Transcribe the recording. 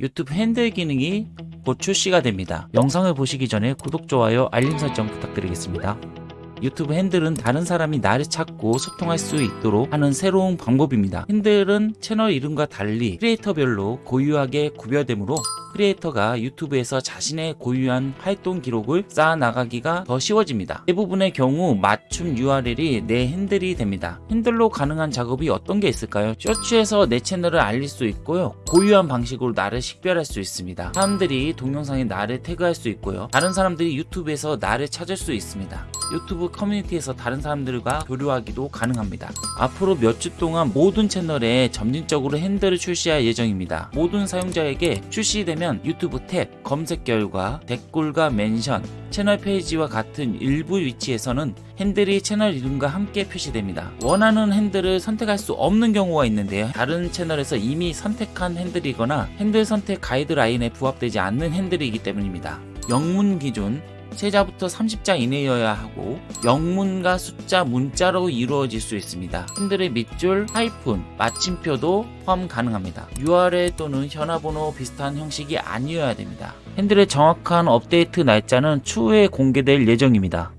유튜브 핸들 기능이 곧 출시가 됩니다. 영상을 보시기 전에 구독, 좋아요, 알림 설정 부탁드리겠습니다. 유튜브 핸들은 다른 사람이 나를 찾고 소통할 수 있도록 하는 새로운 방법입니다. 핸들은 채널 이름과 달리 크리에이터별로 고유하게 구별되므로 크리에이터가 유튜브에서 자신의 고유한 활동 기록을 쌓아 나가기가 더 쉬워집니다. 대부분의 경우 맞춤 URL이 내 핸들이 됩니다. 핸들로 가능한 작업이 어떤 게 있을까요? 쇼츠에서 내 채널을 알릴 수 있고요. 고유한 방식으로 나를 식별할 수 있습니다. 사람들이 동영상에 나를 태그할 수 있고요. 다른 사람들이 유튜브에서 나를 찾을 수 있습니다. 유튜브 커뮤니티에서 다른 사람들과 교류하기도 가능합니다. 앞으로 몇 주 동안 모든 채널에 점진적으로 핸들을 출시할 예정입니다. 모든 사용자에게 출시 되면 유튜브 탭, 검색 결과, 댓글과 mention, 채널 페이지와 같은 일부 위치에서는 핸들이 채널 이름과 함께 표시됩니다. 원하는 핸들을 선택할 수 없는 경우가 있는데요. 다른 채널에서 이미 선택한 핸들이거나 핸들 선택 가이드라인에 부합되지 않는 핸들이기 때문입니다. 영문 기준 세자부터 30자 이내여야 하고 영문과 숫자 문자로 이루어질 수 있습니다. 핸들의 밑줄, 하이픈, 마침표도 포함 가능합니다. URL 또는 현화번호 비슷한 형식이 아니어야 됩니다. 핸들의 정확한 업데이트 날짜는 추후에 공개될 예정입니다.